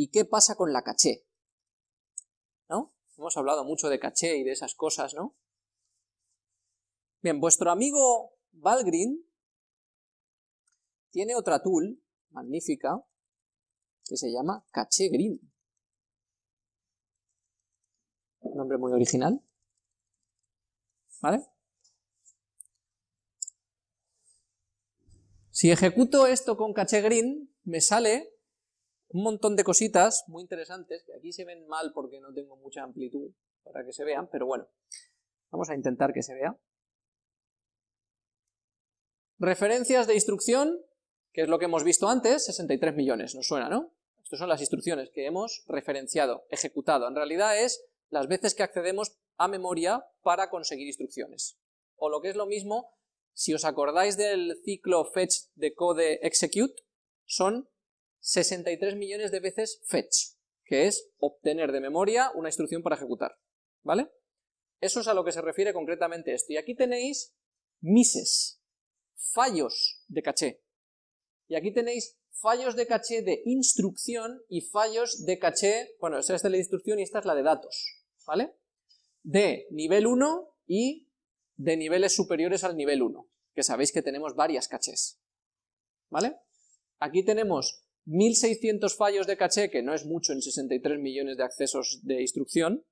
¿Y qué pasa con la caché? ¿No? Hemos hablado mucho de caché y de esas cosas, ¿no? Bien, vuestro amigo Valgrind tiene otra tool magnífica que se llama Caché Green. Un nombre muy original. ¿Vale? Si ejecuto esto con Caché Green, me sale un montón de cositas muy interesantes, que aquí se ven mal porque no tengo mucha amplitud para que se vean, pero bueno, vamos a intentar que se vea. Referencias de instrucción, que es lo que hemos visto antes, 63 millones, nos suena, ¿no? Estas son las instrucciones que hemos referenciado, ejecutado. En realidad es las veces que accedemos a memoria para conseguir instrucciones. O lo que es lo mismo, si os acordáis del ciclo fetch, decode, execute, son 63 millones de veces fetch, que es obtener de memoria una instrucción para ejecutar, ¿vale? Eso es a lo que se refiere concretamente esto. Y aquí tenéis misses, fallos de caché. Y aquí tenéis fallos de caché de instrucción y fallos de caché, bueno, esta es de la instrucción y esta es la de datos, ¿vale? De nivel 1 y de niveles superiores al nivel 1, que sabéis que tenemos varias cachés, ¿vale? Aquí tenemos 1600 fallos de caché, que no es mucho en 63 millones de accesos de instrucción,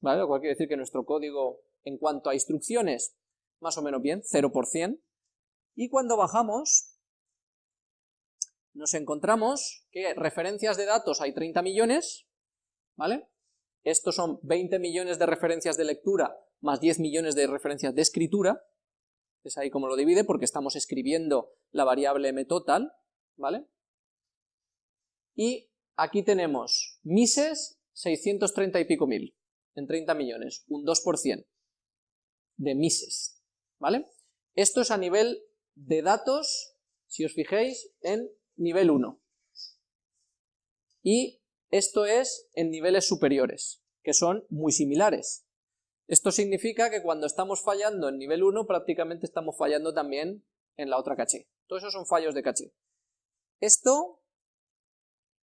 ¿vale? Lo cual quiere decir que nuestro código, en cuanto a instrucciones, más o menos bien, 0%, y cuando bajamos, nos encontramos que referencias de datos hay 30 millones, ¿vale? Estos son 20 millones de referencias de lectura más 10 millones de referencias de escritura, es ahí como lo divide porque estamos escribiendo la variable mtotal, ¿vale? Y aquí tenemos mises 630 y pico mil, en 30 millones, un 2% de mises, ¿vale? Esto es a nivel de datos, si os fijéis, en nivel 1. Y esto es en niveles superiores, que son muy similares. Esto significa que cuando estamos fallando en nivel 1, prácticamente estamos fallando también en la otra caché. Todos esos son fallos de caché. Esto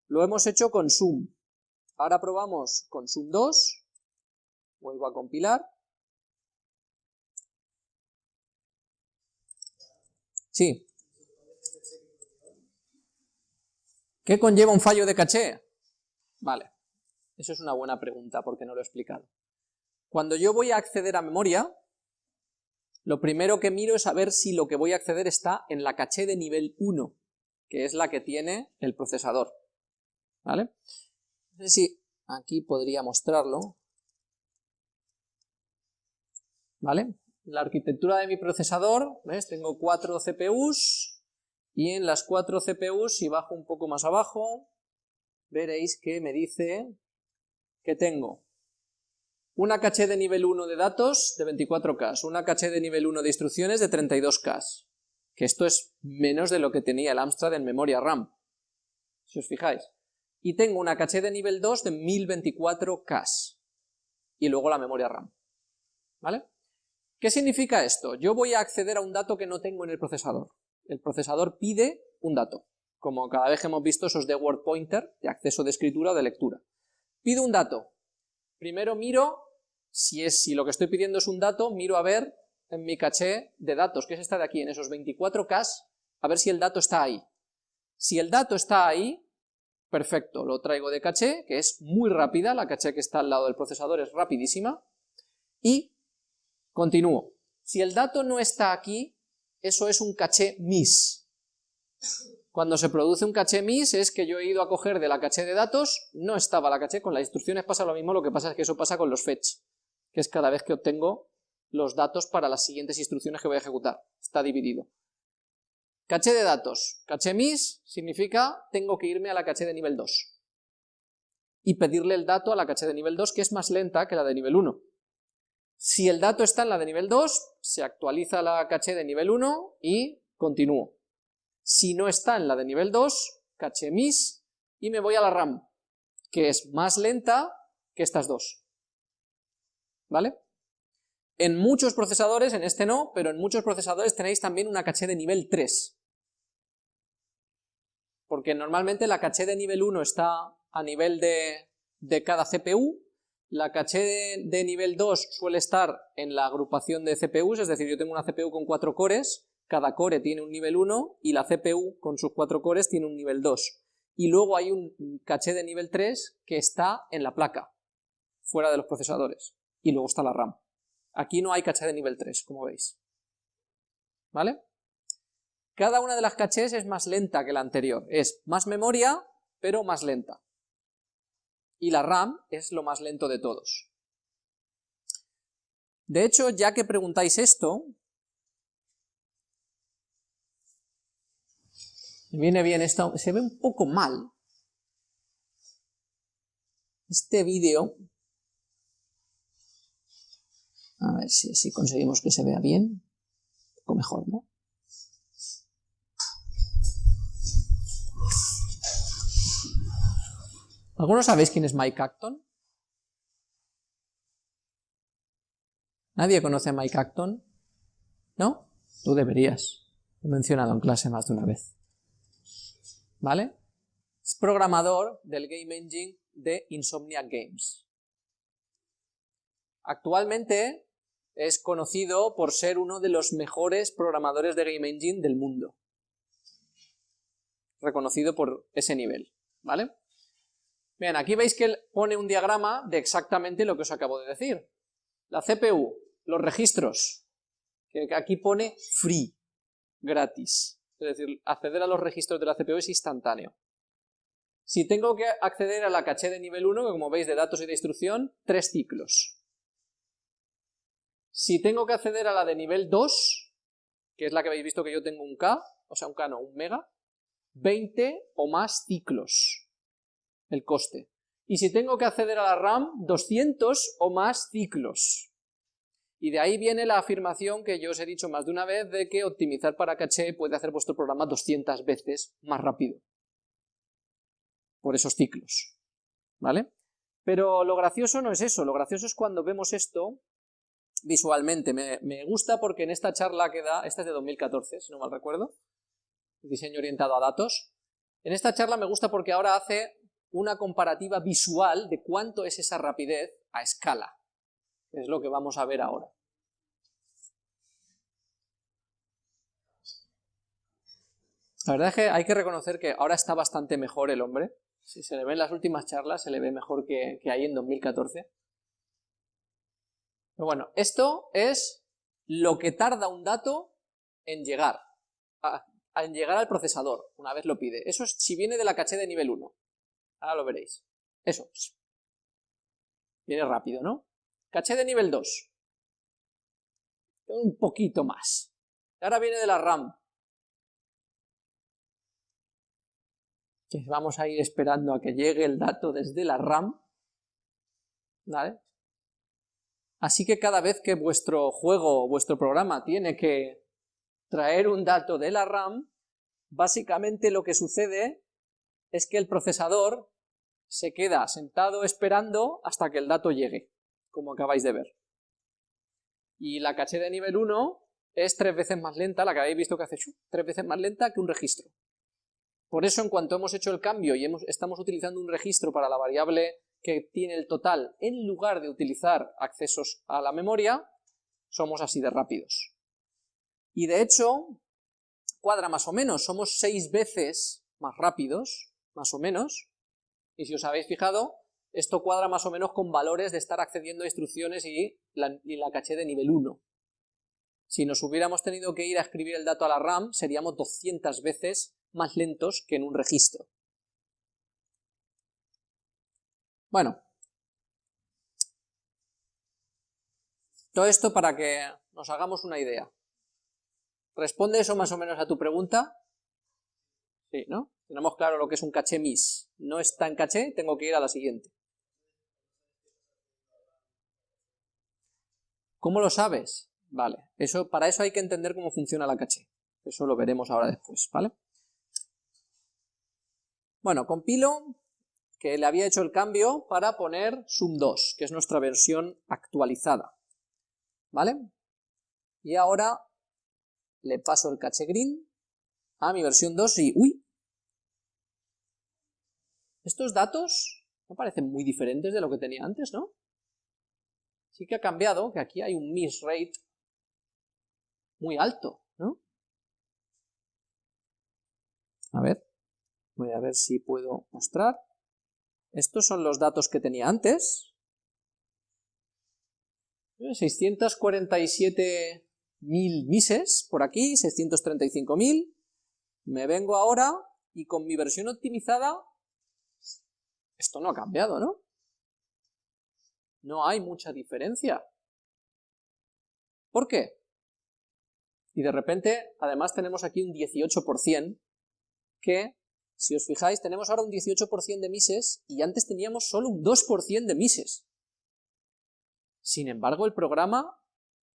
lo hemos hecho con Zoom. Ahora probamos con Zoom 2. Vuelvo a compilar. Sí. ¿Qué conlleva un fallo de caché? Vale, eso es una buena pregunta porque no lo he explicado. Cuando yo voy a acceder a memoria, lo primero que miro es a ver si lo que voy a acceder está en la caché de nivel 1, que es la que tiene el procesador. ¿Vale? No sé si aquí podría mostrarlo. ¿Vale? La arquitectura de mi procesador, ¿ves? Tengo cuatro CPUs, y en las cuatro CPUs, si bajo un poco más abajo, veréis que me dice que tengo una caché de nivel 1 de datos de 24K, una caché de nivel 1 de instrucciones de 32K, que esto es menos de lo que tenía el Amstrad en memoria RAM, si os fijáis. Y tengo una caché de nivel 2 de 1024K, y luego la memoria RAM, ¿vale? ¿Qué significa esto? Yo voy a acceder a un dato que no tengo en el procesador el procesador pide un dato, como cada vez que hemos visto esos de word pointer, de acceso de escritura o de lectura. Pido un dato. Primero miro, si, es, si lo que estoy pidiendo es un dato, miro a ver en mi caché de datos, que es esta de aquí, en esos 24K, a ver si el dato está ahí. Si el dato está ahí, perfecto, lo traigo de caché, que es muy rápida, la caché que está al lado del procesador es rapidísima, y continúo. Si el dato no está aquí, eso es un caché miss. Cuando se produce un caché miss es que yo he ido a coger de la caché de datos, no estaba la caché, con las instrucciones pasa lo mismo, lo que pasa es que eso pasa con los fetch, que es cada vez que obtengo los datos para las siguientes instrucciones que voy a ejecutar, está dividido. Caché de datos, caché miss significa tengo que irme a la caché de nivel 2 y pedirle el dato a la caché de nivel 2 que es más lenta que la de nivel 1. Si el dato está en la de nivel 2, se actualiza la caché de nivel 1 y continúo. Si no está en la de nivel 2, caché miss y me voy a la RAM, que es más lenta que estas dos. ¿Vale? En muchos procesadores, en este no, pero en muchos procesadores tenéis también una caché de nivel 3. Porque normalmente la caché de nivel 1 está a nivel de, de cada CPU, la caché de, nivel 2 suele estar en la agrupación de CPUs, es decir, yo tengo una CPU con 4 cores, cada core tiene un nivel 1 y la CPU con sus 4 cores tiene un nivel 2. Y luego hay un caché de nivel 3 que está en la placa, fuera de los procesadores. Y luego está la RAM. Aquí no hay caché de nivel 3, como veis. ¿Vale? Cada una de las cachés es más lenta que la anterior. Es más memoria, pero más lenta y la RAM es lo más lento de todos. De hecho, ya que preguntáis esto, viene bien esto, se ve un poco mal. Este vídeo, a ver si así conseguimos que se vea bien, un poco mejor, ¿no? ¿Algunos sabéis quién es Mike Acton? ¿Nadie conoce a Mike Acton? ¿No? Tú deberías. Lo he mencionado en clase más de una vez. ¿Vale? Es programador del Game Engine de Insomniac Games. Actualmente es conocido por ser uno de los mejores programadores de Game Engine del mundo. Reconocido por ese nivel, ¿vale? Bien, aquí veis que pone un diagrama de exactamente lo que os acabo de decir. La CPU, los registros, que aquí pone free, gratis. Es decir, acceder a los registros de la CPU es instantáneo. Si tengo que acceder a la caché de nivel 1, que como veis de datos y de instrucción, tres ciclos. Si tengo que acceder a la de nivel 2, que es la que habéis visto que yo tengo un K, o sea un K no, un mega, 20 o más ciclos el coste. Y si tengo que acceder a la RAM, 200 o más ciclos. Y de ahí viene la afirmación que yo os he dicho más de una vez de que optimizar para caché puede hacer vuestro programa 200 veces más rápido. Por esos ciclos. ¿Vale? Pero lo gracioso no es eso, lo gracioso es cuando vemos esto visualmente. Me, me gusta porque en esta charla que da, esta es de 2014, si no mal recuerdo, diseño orientado a datos, en esta charla me gusta porque ahora hace una comparativa visual de cuánto es esa rapidez a escala. Es lo que vamos a ver ahora. La verdad es que hay que reconocer que ahora está bastante mejor el hombre. Si se le ve en las últimas charlas, se le ve mejor que, ahí en 2014. Pero bueno, esto es lo que tarda un dato en llegar, en llegar al procesador, una vez lo pide. Eso es si viene de la caché de nivel 1. Ahora lo veréis. Eso. Viene rápido, ¿no? Caché de nivel 2. Un poquito más. Ahora viene de la RAM. Vamos a ir esperando a que llegue el dato desde la RAM. ¿Vale? Así que cada vez que vuestro juego o vuestro programa tiene que traer un dato de la RAM, básicamente lo que sucede es que el procesador se queda sentado esperando hasta que el dato llegue, como acabáis de ver. Y la caché de nivel 1 es tres veces más lenta, la que habéis visto que hace tres veces más lenta que un registro. Por eso en cuanto hemos hecho el cambio y estamos utilizando un registro para la variable que tiene el total, en lugar de utilizar accesos a la memoria, somos así de rápidos. Y de hecho, cuadra más o menos, somos seis veces más rápidos más o menos, y si os habéis fijado, esto cuadra más o menos con valores de estar accediendo a instrucciones y la, caché de nivel 1. Si nos hubiéramos tenido que ir a escribir el dato a la RAM, seríamos 200 veces más lentos que en un registro. Bueno, todo esto para que nos hagamos una idea. ¿Responde eso más o menos a tu pregunta? Sí, ¿no? Tenemos claro lo que es un caché MIS. No está en caché, tengo que ir a la siguiente. ¿Cómo lo sabes? Vale, eso, para eso hay que entender cómo funciona la caché. Eso lo veremos ahora después, ¿vale? Bueno, compilo que le había hecho el cambio para poner sum 2, que es nuestra versión actualizada. ¿Vale? Y ahora le paso el caché green a mi versión 2 y... ¡Uy! Estos datos me parecen muy diferentes de lo que tenía antes, ¿no? Sí que ha cambiado, que aquí hay un miss rate muy alto, ¿no? A ver, voy a ver si puedo mostrar. Estos son los datos que tenía antes. 647.000 mises por aquí, 635.000. Me vengo ahora y con mi versión optimizada, esto no ha cambiado, ¿no? No hay mucha diferencia. ¿Por qué? Y de repente, además tenemos aquí un 18%, que, si os fijáis, tenemos ahora un 18% de mises, y antes teníamos solo un 2% de mises. Sin embargo, el programa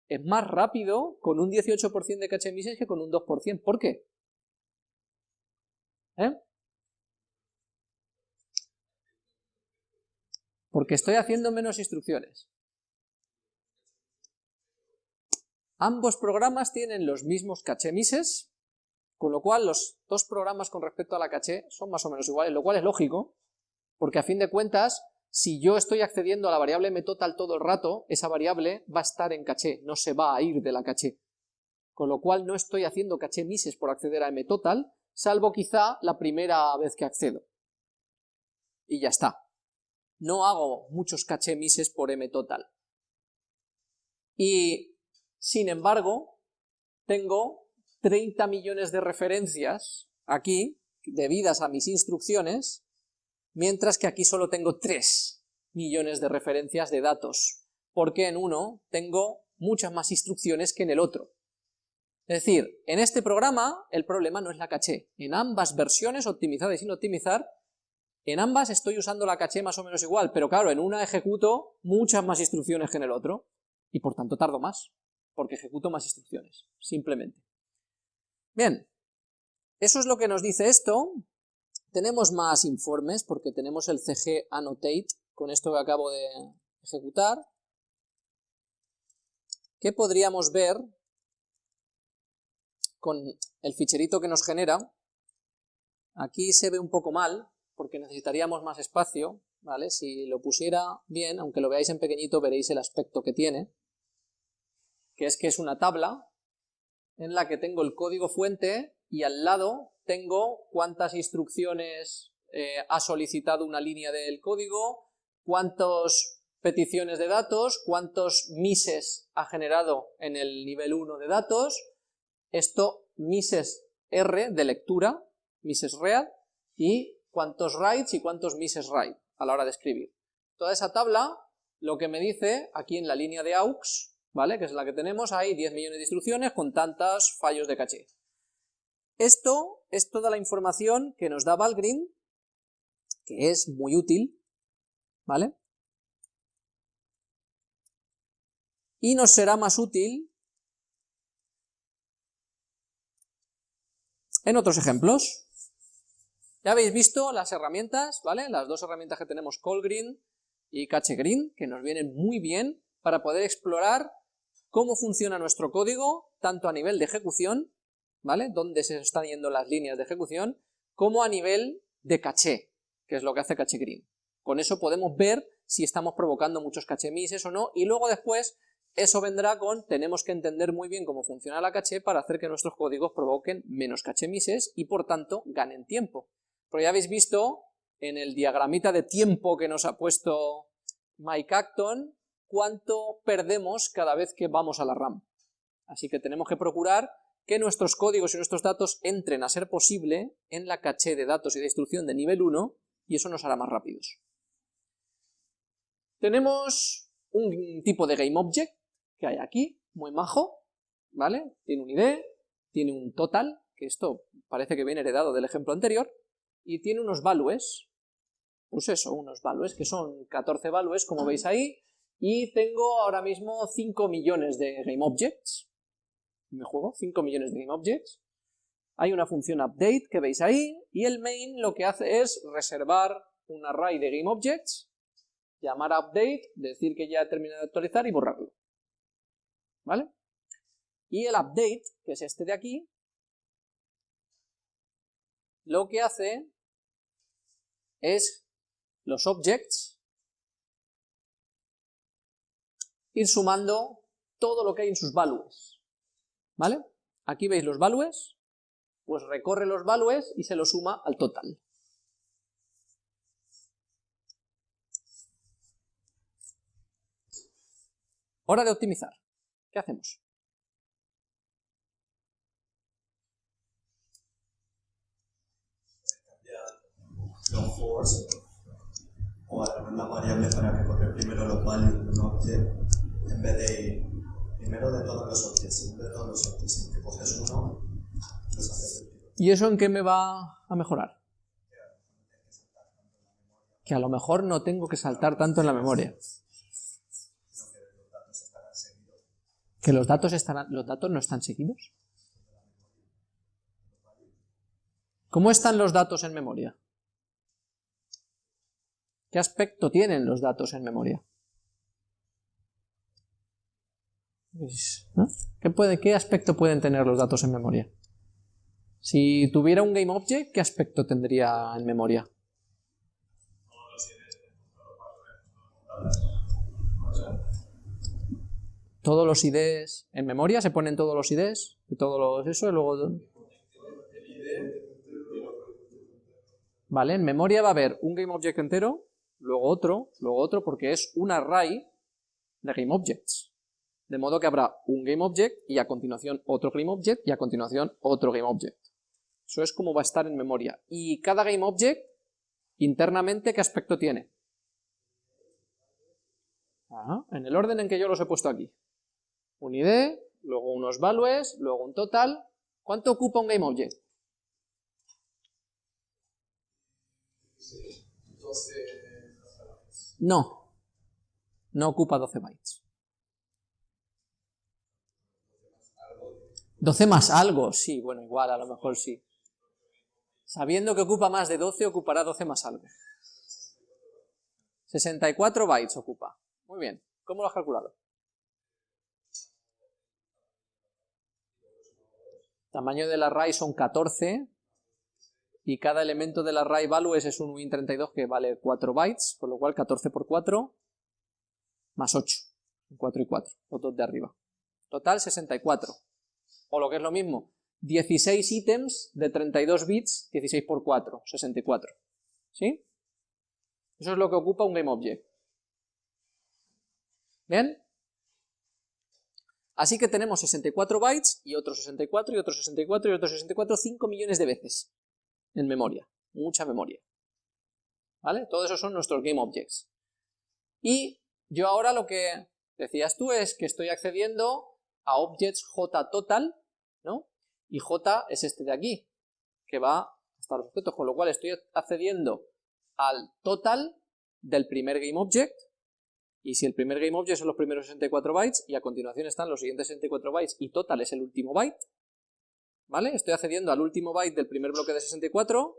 es más rápido con un 18% de caché mises que con un 2%. ¿Por qué? ¿Eh? Porque estoy haciendo menos instrucciones. Ambos programas tienen los mismos caché mises, con lo cual los dos programas con respecto a la caché son más o menos iguales, lo cual es lógico, porque a fin de cuentas, si yo estoy accediendo a la variable mtotal todo el rato, esa variable va a estar en caché, no se va a ir de la caché. Con lo cual no estoy haciendo caché mises por acceder a mtotal, salvo quizá la primera vez que accedo. Y ya está no hago muchos caché mises por m total. Y, sin embargo, tengo 30 millones de referencias aquí, debidas a mis instrucciones, mientras que aquí solo tengo 3 millones de referencias de datos, porque en uno tengo muchas más instrucciones que en el otro. Es decir, en este programa el problema no es la caché. En ambas versiones, optimizada y sin optimizar, en ambas estoy usando la caché más o menos igual, pero claro, en una ejecuto muchas más instrucciones que en el otro, y por tanto tardo más, porque ejecuto más instrucciones, simplemente. Bien, eso es lo que nos dice esto. Tenemos más informes, porque tenemos el CG Annotate, con esto que acabo de ejecutar, que podríamos ver con el ficherito que nos genera. Aquí se ve un poco mal, porque necesitaríamos más espacio, ¿vale? Si lo pusiera bien, aunque lo veáis en pequeñito, veréis el aspecto que tiene, que es que es una tabla en la que tengo el código fuente y al lado tengo cuántas instrucciones eh, ha solicitado una línea del código, cuántas peticiones de datos, cuántos mises ha generado en el nivel 1 de datos, esto mises R de lectura, mises read, y cuántos writes y cuántos misses write a la hora de escribir. Toda esa tabla lo que me dice aquí en la línea de aux, ¿vale? que es la que tenemos, hay 10 millones de instrucciones con tantos fallos de caché. Esto es toda la información que nos da Valgrind, que es muy útil, ¿vale? Y nos será más útil en otros ejemplos. Ya habéis visto las herramientas, ¿vale? Las dos herramientas que tenemos, CallGreen y CacheGreen, que nos vienen muy bien para poder explorar cómo funciona nuestro código, tanto a nivel de ejecución, ¿vale? Dónde se están yendo las líneas de ejecución, como a nivel de caché, que es lo que hace CacheGreen. Con eso podemos ver si estamos provocando muchos caché o no, y luego después eso vendrá con, tenemos que entender muy bien cómo funciona la caché para hacer que nuestros códigos provoquen menos caché y por tanto ganen tiempo. Pero ya habéis visto en el diagramita de tiempo que nos ha puesto Mike Acton, cuánto perdemos cada vez que vamos a la RAM. Así que tenemos que procurar que nuestros códigos y nuestros datos entren a ser posible en la caché de datos y de instrucción de nivel 1 y eso nos hará más rápidos. Tenemos un tipo de GameObject que hay aquí, muy majo, ¿vale? Tiene un ID, tiene un total, que esto parece que viene heredado del ejemplo anterior, y tiene unos values, pues eso, unos values, que son 14 values, como veis ahí, y tengo ahora mismo 5 millones de GameObjects, me juego 5 millones de GameObjects, hay una función update que veis ahí, y el main lo que hace es reservar un array de GameObjects, llamar a update, decir que ya he terminado de actualizar y borrarlo. ¿Vale? Y el update, que es este de aquí, lo que hace es los objects, ir sumando todo lo que hay en sus values, ¿vale? Aquí veis los values, pues recorre los values y se los suma al total. Hora de optimizar. ¿Qué hacemos? Los force o alguna variable para recoger primero los values de un object en vez de ir primero de todos los en vez de todos los objects, si que coges uno, ¿Y eso en qué me va a mejorar? Que a lo mejor no tengo que saltar tanto en la memoria. ¿Que los datos, estarán, los datos no están seguidos? ¿Cómo están los datos en memoria? ¿Qué aspecto tienen los datos en memoria? ¿Qué, puede, ¿Qué aspecto pueden tener los datos en memoria? Si tuviera un GameObject, ¿qué aspecto tendría en memoria? Todos los IDs en memoria, se ponen todos los IDs, y todos los eso, y luego... Vale, en memoria va a haber un GameObject entero, luego otro, luego otro, porque es un array de GameObjects. De modo que habrá un GameObject y a continuación otro GameObject y a continuación otro GameObject. Eso es como va a estar en memoria. Y cada GameObject, internamente, ¿qué aspecto tiene? en el orden en que yo los he puesto aquí. Un ID, luego unos values, luego un total. ¿Cuánto ocupa un GameObject? 12 no, no ocupa 12 bytes. 12 más algo, sí, bueno, igual, a lo mejor sí. Sabiendo que ocupa más de 12, ocupará 12 más algo. 64 bytes ocupa. Muy bien, ¿cómo lo has calculado? Tamaño del array son 14, y cada elemento del array values es un win32 que vale 4 bytes, con lo cual 14 por 4 más 8, 4 y 4, los dos de arriba. Total 64, o lo que es lo mismo, 16 ítems de 32 bits, 16 por 4, 64. ¿Sí? Eso es lo que ocupa un GameObject. ¿Bien? Así que tenemos 64 bytes y otros 64 y otros 64 y otros 64, 5 millones de veces en memoria, mucha memoria. ¿Vale? Todo eso son nuestros GameObjects. Y yo ahora lo que decías tú es que estoy accediendo a objects JTotal, ¿no? Y J es este de aquí, que va hasta los objetos, con lo cual estoy accediendo al total del primer GameObject, y si el primer GameObject son los primeros 64 bytes, y a continuación están los siguientes 64 bytes, y total es el último byte, Estoy accediendo al último byte del primer bloque de 64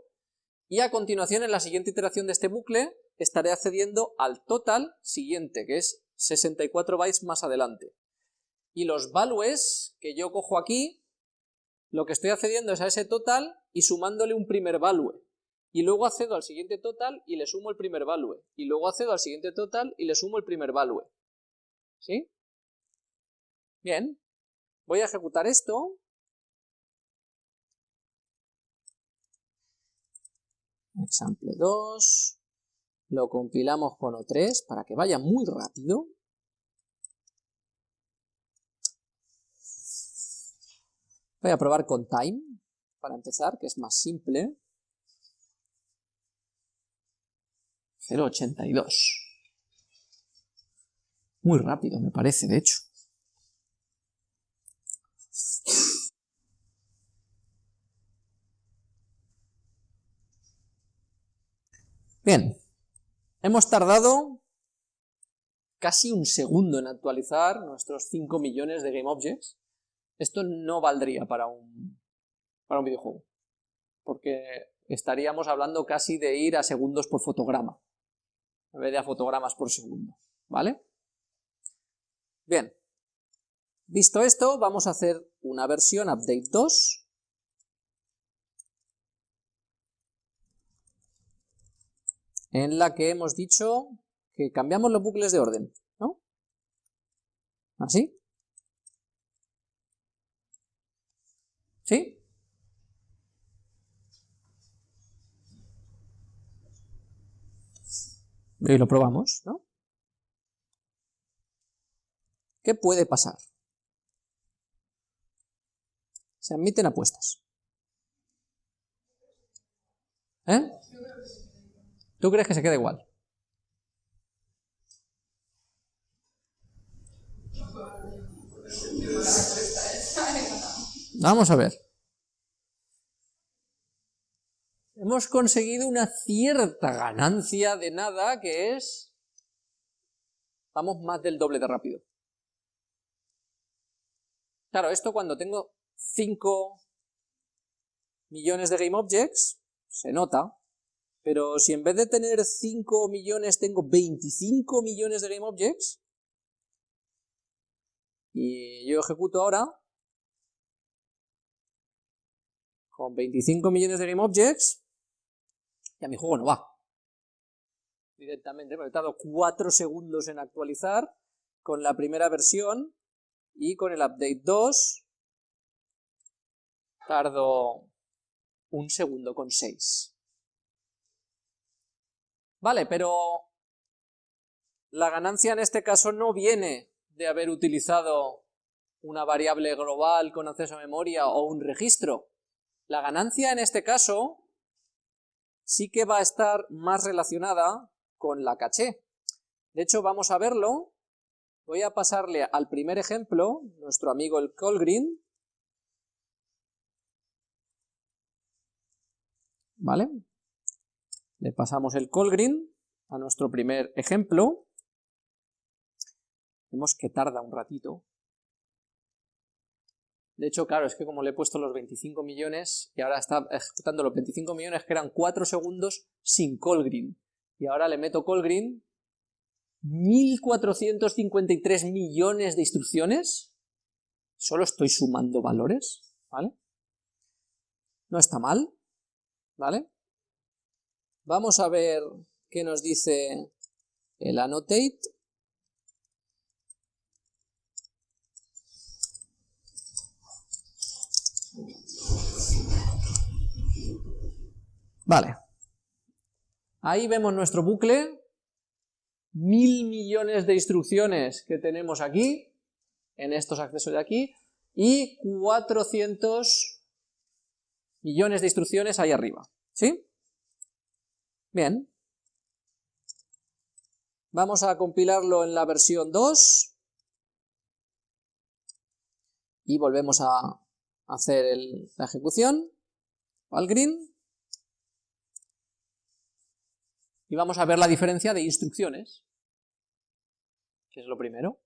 y a continuación en la siguiente iteración de este bucle estaré accediendo al total siguiente, que es 64 bytes más adelante. Y los values que yo cojo aquí, lo que estoy accediendo es a ese total y sumándole un primer value. Y luego accedo al siguiente total y le sumo el primer value. Y luego accedo al siguiente total y le sumo el primer value. ¿Sí? Bien. Voy a ejecutar esto. Example 2, lo compilamos con O3 para que vaya muy rápido. Voy a probar con time, para empezar, que es más simple. 0.82. Muy rápido, me parece, de hecho. Bien, hemos tardado casi un segundo en actualizar nuestros 5 millones de GameObjects. Esto no valdría para un, para un videojuego, porque estaríamos hablando casi de ir a segundos por fotograma, en vez de a fotogramas por segundo, ¿vale? Bien, visto esto, vamos a hacer una versión update 2, en la que hemos dicho que cambiamos los bucles de orden, ¿no? ¿Así? ¿Sí? Y lo probamos, ¿no? ¿Qué puede pasar? Se admiten apuestas. ¿Eh? ¿Tú crees que se queda igual? Vamos a ver. Hemos conseguido una cierta ganancia de nada que es... Vamos más del doble de rápido. Claro, esto cuando tengo 5 millones de GameObjects, se nota, pero si en vez de tener 5 millones tengo 25 millones de GameObjects, y yo ejecuto ahora, con 25 millones de GameObjects, ya mi juego no va. Directamente, me he tardado 4 segundos en actualizar con la primera versión y con el update 2 tardo un segundo con 6. Vale, pero la ganancia en este caso no viene de haber utilizado una variable global con acceso a memoria o un registro. La ganancia en este caso sí que va a estar más relacionada con la caché. De hecho, vamos a verlo. Voy a pasarle al primer ejemplo, nuestro amigo el Colgreen. ¿Vale? Le pasamos el Colgreen a nuestro primer ejemplo. Vemos que tarda un ratito. De hecho, claro, es que como le he puesto los 25 millones y ahora está ejecutando los 25 millones que eran 4 segundos sin call. Y ahora le meto call green 1453 millones de instrucciones. Solo estoy sumando valores, ¿vale? No está mal, ¿vale? Vamos a ver qué nos dice el annotate. Vale. Ahí vemos nuestro bucle, mil millones de instrucciones que tenemos aquí, en estos accesos de aquí, y 400 millones de instrucciones ahí arriba. ¿Sí? Bien. Vamos a compilarlo en la versión 2. Y volvemos a hacer la ejecución. Valgrind. y vamos a ver la diferencia de instrucciones, que es lo primero.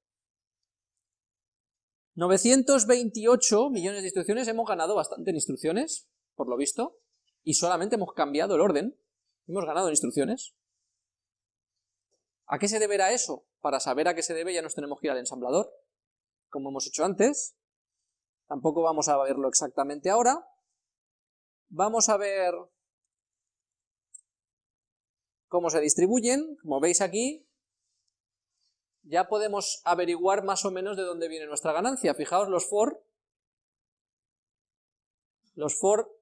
928 millones de instrucciones, hemos ganado bastante en instrucciones, por lo visto, y solamente hemos cambiado el orden, hemos ganado instrucciones. ¿A qué se deberá eso? Para saber a qué se debe ya nos tenemos que ir al ensamblador, como hemos hecho antes. Tampoco vamos a verlo exactamente ahora. Vamos a ver cómo se distribuyen, como veis aquí, ya podemos averiguar más o menos de dónde viene nuestra ganancia. Fijaos los for, los for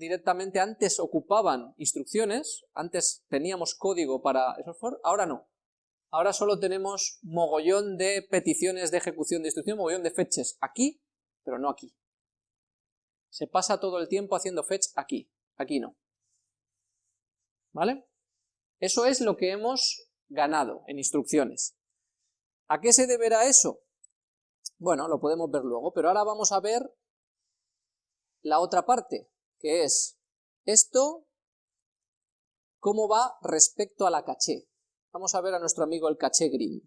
directamente antes ocupaban instrucciones, antes teníamos código para esos ahora no. Ahora solo tenemos mogollón de peticiones de ejecución de instrucción, mogollón de fetches aquí, pero no aquí. Se pasa todo el tiempo haciendo fetch aquí, aquí no. ¿Vale? Eso es lo que hemos ganado en instrucciones. ¿A qué se deberá eso? Bueno, lo podemos ver luego, pero ahora vamos a ver la otra parte, que es esto, cómo va respecto a la caché. Vamos a ver a nuestro amigo el caché green.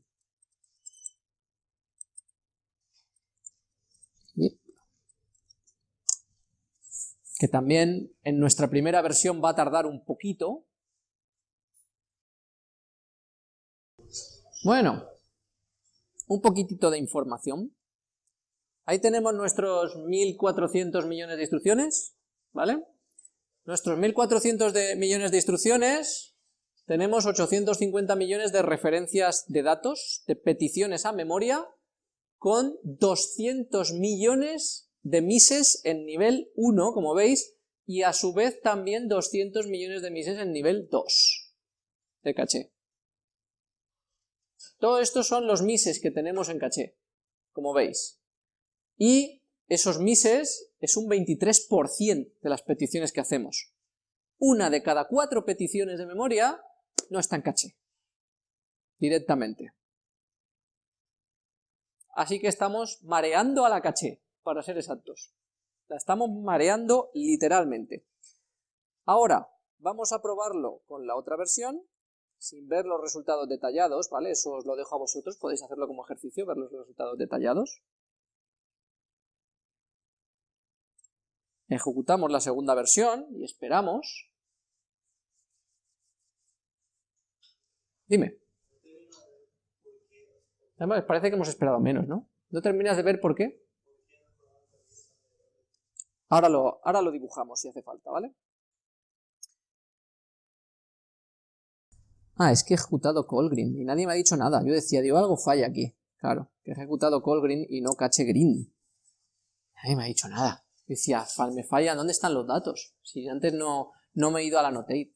Que también en nuestra primera versión va a tardar un poquito, Bueno, un poquitito de información. Ahí tenemos nuestros 1400 millones de instrucciones, ¿vale? Nuestros 1400 de millones de instrucciones tenemos 850 millones de referencias de datos, de peticiones a memoria, con 200 millones de mises en nivel 1, como veis, y a su vez también 200 millones de mises en nivel 2 de caché. Todo esto son los mises que tenemos en caché, como veis. Y esos mises es un 23% de las peticiones que hacemos. Una de cada cuatro peticiones de memoria no está en caché, directamente. Así que estamos mareando a la caché, para ser exactos. La estamos mareando literalmente. Ahora, vamos a probarlo con la otra versión, sin ver los resultados detallados, ¿vale? Eso os lo dejo a vosotros, podéis hacerlo como ejercicio, ver los resultados detallados. Ejecutamos la segunda versión y esperamos. Dime. Además, parece que hemos esperado menos, ¿no? ¿No terminas de ver por qué? Ahora lo, ahora lo dibujamos si hace falta, ¿vale? Ah, es que he ejecutado Green y nadie me ha dicho nada. Yo decía, digo, algo falla aquí. Claro, que he ejecutado Green y no cache green. Nadie me ha dicho nada. Decía, me falla, ¿dónde están los datos? Si antes no, no me he ido a la Notate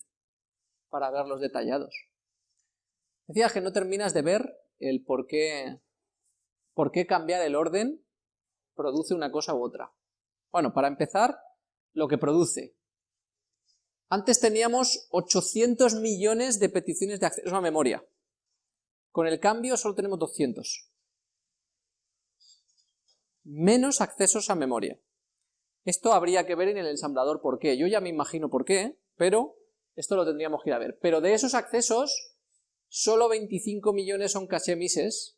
para verlos detallados. Decía que no terminas de ver el por qué, por qué cambiar el orden produce una cosa u otra. Bueno, para empezar, lo que produce. Antes teníamos 800 millones de peticiones de acceso a memoria. Con el cambio solo tenemos 200. Menos accesos a memoria. Esto habría que ver en el ensamblador por qué. Yo ya me imagino por qué, pero esto lo tendríamos que ir a ver. Pero de esos accesos, solo 25 millones son caché mises,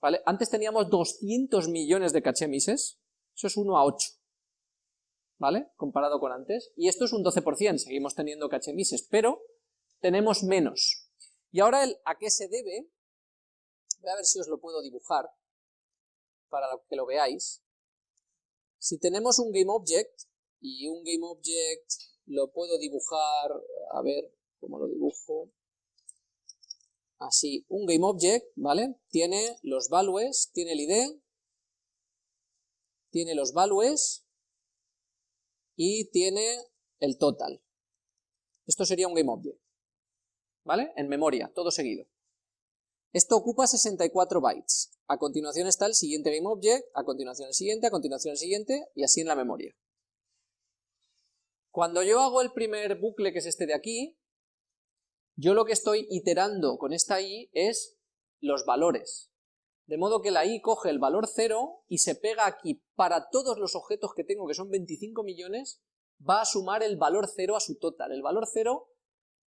¿vale? Antes teníamos 200 millones de caché mises, eso es 1 a 8, ¿vale? Comparado con antes, y esto es un 12%, seguimos teniendo caché mises, pero tenemos menos. Y ahora el a qué se debe, voy a ver si os lo puedo dibujar, para que lo veáis. Si tenemos un GameObject, y un GameObject lo puedo dibujar, a ver, ¿cómo lo dibujo? Así, un GameObject, ¿vale? Tiene los values, tiene el ID, tiene los values y tiene el total. Esto sería un GameObject, ¿vale? En memoria, todo seguido. Esto ocupa 64 bytes. A continuación está el siguiente GameObject, a continuación el siguiente, a continuación el siguiente, y así en la memoria. Cuando yo hago el primer bucle, que es este de aquí, yo lo que estoy iterando con esta i es los valores. De modo que la i coge el valor 0 y se pega aquí para todos los objetos que tengo, que son 25 millones, va a sumar el valor 0 a su total. El valor 0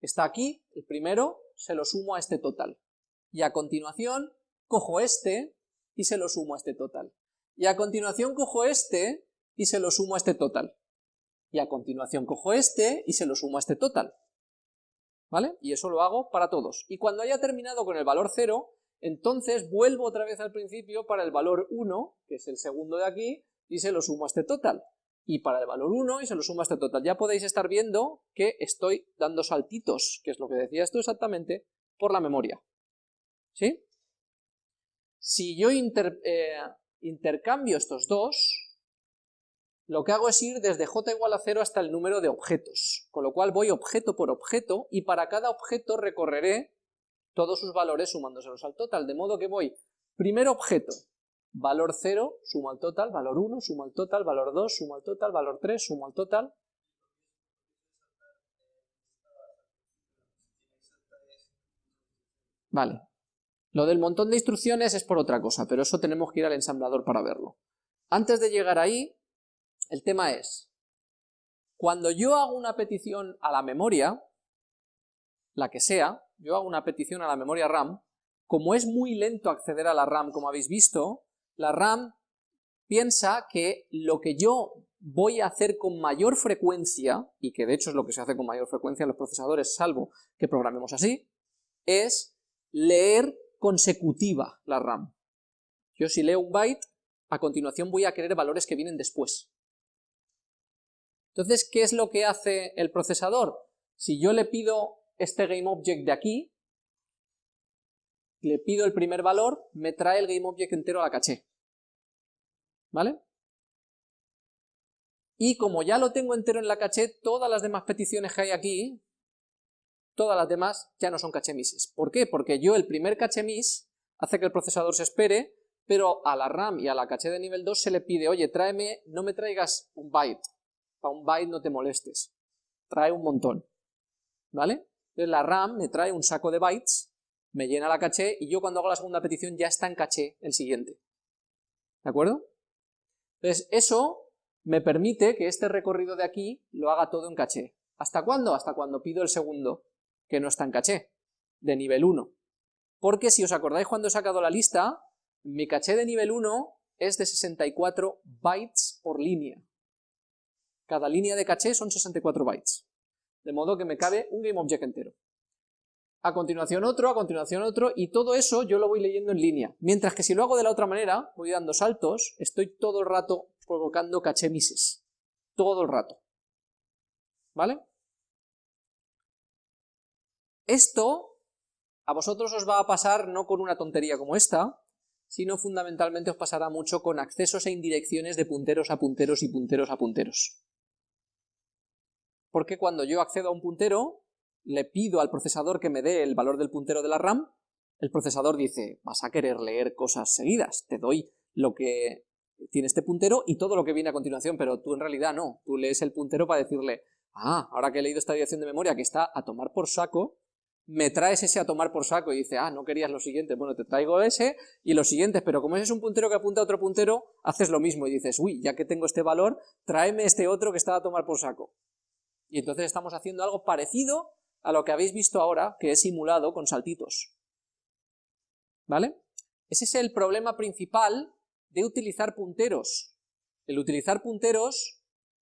está aquí, el primero, se lo sumo a este total. Y a continuación cojo este y se lo sumo a este total. Y a continuación cojo este y se lo sumo a este total. Y a continuación cojo este y se lo sumo a este total. ¿vale? Y eso lo hago para todos. Y cuando haya terminado con el valor 0, entonces vuelvo otra vez al principio para el valor 1, que es el segundo de aquí, y se lo sumo a este total. Y para el valor 1 y se lo sumo a este total. Ya podéis estar viendo que estoy dando saltitos, que es lo que decía esto exactamente, por la memoria. ¿Sí? Si yo eh, intercambio estos dos, lo que hago es ir desde j igual a 0 hasta el número de objetos, con lo cual voy objeto por objeto y para cada objeto recorreré todos sus valores sumándoselos al total, de modo que voy, primer objeto, valor 0, sumo al total, valor 1, sumo al total, valor 2, sumo al total, valor 3, sumo al total. Vale. Lo del montón de instrucciones es por otra cosa, pero eso tenemos que ir al ensamblador para verlo. Antes de llegar ahí, el tema es, cuando yo hago una petición a la memoria, la que sea, yo hago una petición a la memoria RAM, como es muy lento acceder a la RAM, como habéis visto, la RAM piensa que lo que yo voy a hacer con mayor frecuencia, y que de hecho es lo que se hace con mayor frecuencia en los procesadores, salvo que programemos así, es leer consecutiva la RAM. Yo si leo un byte, a continuación voy a querer valores que vienen después. Entonces, ¿qué es lo que hace el procesador? Si yo le pido este GameObject de aquí, le pido el primer valor, me trae el GameObject entero a la caché. ¿Vale? Y como ya lo tengo entero en la caché, todas las demás peticiones que hay aquí, todas las demás ya no son caché misses. ¿Por qué? Porque yo el primer caché miss hace que el procesador se espere, pero a la RAM y a la caché de nivel 2 se le pide, oye, tráeme, no me traigas un byte, para un byte no te molestes, trae un montón, ¿vale? Entonces la RAM me trae un saco de bytes, me llena la caché y yo cuando hago la segunda petición ya está en caché el siguiente. ¿De acuerdo? Entonces eso me permite que este recorrido de aquí lo haga todo en caché. ¿Hasta cuándo? Hasta cuando pido el segundo, que no está en caché, de nivel 1. Porque si os acordáis cuando he sacado la lista, mi caché de nivel 1 es de 64 bytes por línea. Cada línea de caché son 64 bytes de modo que me cabe un GameObject entero. A continuación otro, a continuación otro, y todo eso yo lo voy leyendo en línea. Mientras que si lo hago de la otra manera, voy dando saltos, estoy todo el rato provocando caché misses. Todo el rato. ¿Vale? Esto a vosotros os va a pasar no con una tontería como esta, sino fundamentalmente os pasará mucho con accesos e indirecciones de punteros a punteros y punteros a punteros. Porque cuando yo accedo a un puntero, le pido al procesador que me dé el valor del puntero de la RAM, el procesador dice, vas a querer leer cosas seguidas, te doy lo que tiene este puntero y todo lo que viene a continuación, pero tú en realidad no, tú lees el puntero para decirle, ah, ahora que he leído esta dirección de memoria que está a tomar por saco, me traes ese a tomar por saco y dice, ah, no querías lo siguiente, bueno, te traigo ese y los siguientes, pero como ese es un puntero que apunta a otro puntero, haces lo mismo y dices, uy, ya que tengo este valor, tráeme este otro que está a tomar por saco. Y entonces estamos haciendo algo parecido a lo que habéis visto ahora, que es simulado con saltitos. ¿Vale? Ese es el problema principal de utilizar punteros. El utilizar punteros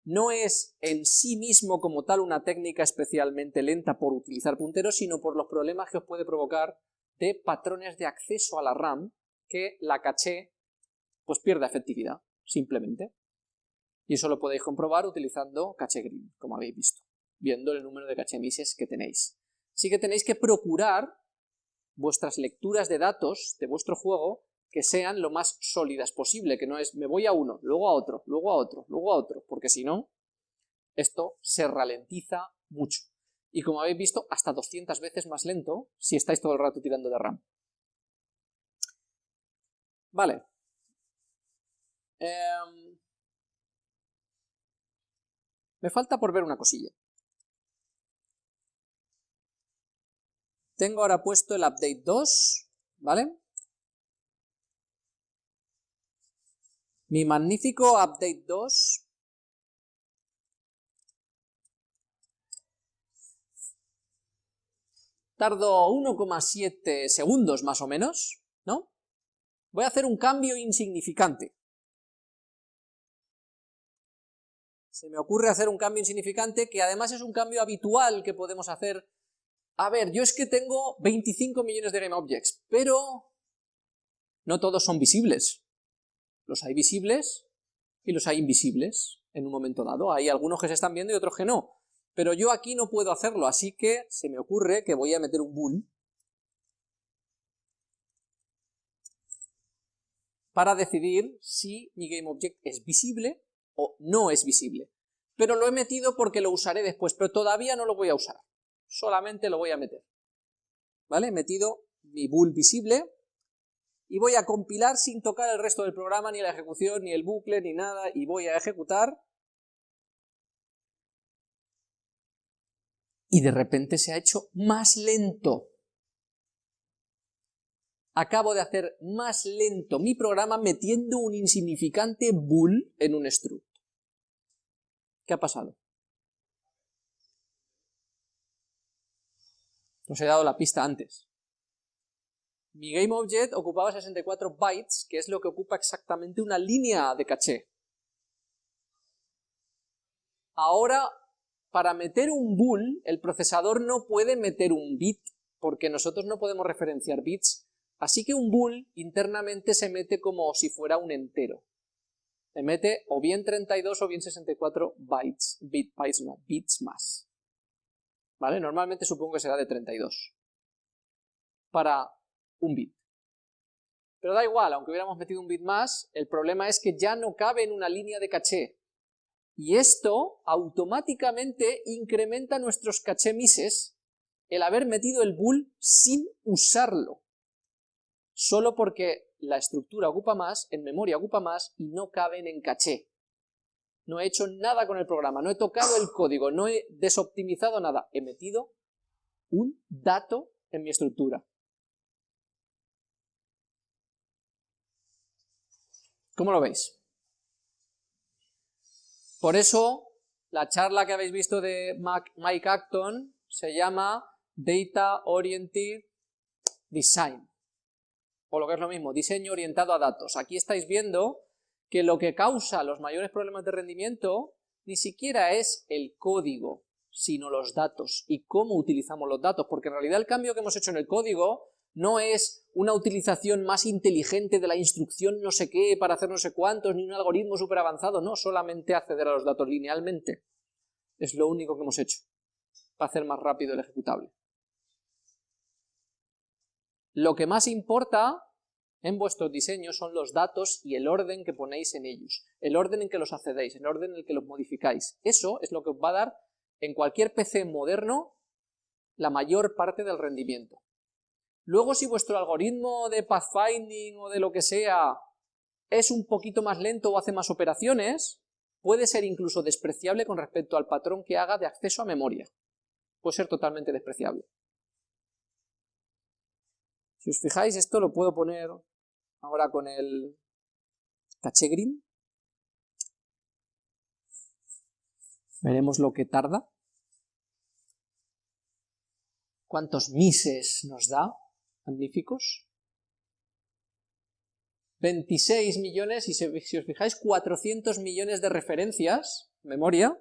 no es en sí mismo como tal una técnica especialmente lenta por utilizar punteros, sino por los problemas que os puede provocar de patrones de acceso a la RAM que la caché pues pierda efectividad, simplemente. Y eso lo podéis comprobar utilizando caché green, como habéis visto, viendo el número de caché misses que tenéis. Así que tenéis que procurar vuestras lecturas de datos de vuestro juego que sean lo más sólidas posible, que no es me voy a uno, luego a otro, luego a otro, luego a otro, porque si no, esto se ralentiza mucho. Y como habéis visto, hasta 200 veces más lento si estáis todo el rato tirando de RAM. Vale. Em, me falta por ver una cosilla. Tengo ahora puesto el update 2, ¿vale? Mi magnífico update 2 tardo 1,7 segundos más o menos, ¿no? Voy a hacer un cambio insignificante. se me ocurre hacer un cambio insignificante que además es un cambio habitual que podemos hacer. A ver, yo es que tengo 25 millones de GameObjects, pero no todos son visibles. Los hay visibles y los hay invisibles en un momento dado. Hay algunos que se están viendo y otros que no. Pero yo aquí no puedo hacerlo, así que se me ocurre que voy a meter un bool para decidir si mi GameObject es visible o no es visible. Pero lo he metido porque lo usaré después, pero todavía no lo voy a usar. Solamente lo voy a meter. ¿Vale? He metido mi bool visible y voy a compilar sin tocar el resto del programa, ni la ejecución, ni el bucle, ni nada, y voy a ejecutar. Y de repente se ha hecho más lento. Acabo de hacer más lento mi programa metiendo un insignificante bool en un struct. ¿Qué ha pasado? Os he dado la pista antes. Mi GameObject ocupaba 64 bytes, que es lo que ocupa exactamente una línea de caché. Ahora, para meter un bool, el procesador no puede meter un bit, porque nosotros no podemos referenciar bits, así que un bool internamente se mete como si fuera un entero le mete o bien 32 o bien 64 bytes, bit bytes no, bits más. ¿vale? Normalmente supongo que será de 32 para un bit. Pero da igual, aunque hubiéramos metido un bit más, el problema es que ya no cabe en una línea de caché. Y esto automáticamente incrementa nuestros caché mises el haber metido el bull sin usarlo. Solo porque la estructura ocupa más, en memoria ocupa más y no caben en caché. No he hecho nada con el programa, no he tocado el código, no he desoptimizado nada. He metido un dato en mi estructura. ¿Cómo lo veis? Por eso, la charla que habéis visto de Mike Acton se llama Data Oriented Design, o lo que es lo mismo, diseño orientado a datos. Aquí estáis viendo que lo que causa los mayores problemas de rendimiento ni siquiera es el código, sino los datos y cómo utilizamos los datos, porque en realidad el cambio que hemos hecho en el código no es una utilización más inteligente de la instrucción no sé qué para hacer no sé cuántos, ni un algoritmo súper avanzado, no, solamente acceder a los datos linealmente. Es lo único que hemos hecho, para hacer más rápido el ejecutable. Lo que más importa en vuestros diseños son los datos y el orden que ponéis en ellos, el orden en que los accedéis, el orden en el que los modificáis. Eso es lo que os va a dar en cualquier PC moderno la mayor parte del rendimiento. Luego si vuestro algoritmo de pathfinding o de lo que sea es un poquito más lento o hace más operaciones, puede ser incluso despreciable con respecto al patrón que haga de acceso a memoria. Puede ser totalmente despreciable. Si os fijáis, esto lo puedo poner ahora con el caché green. Veremos lo que tarda. ¿Cuántos mises nos da? Magníficos. 26 millones, y si, os fijáis, 400 millones de referencias, memoria,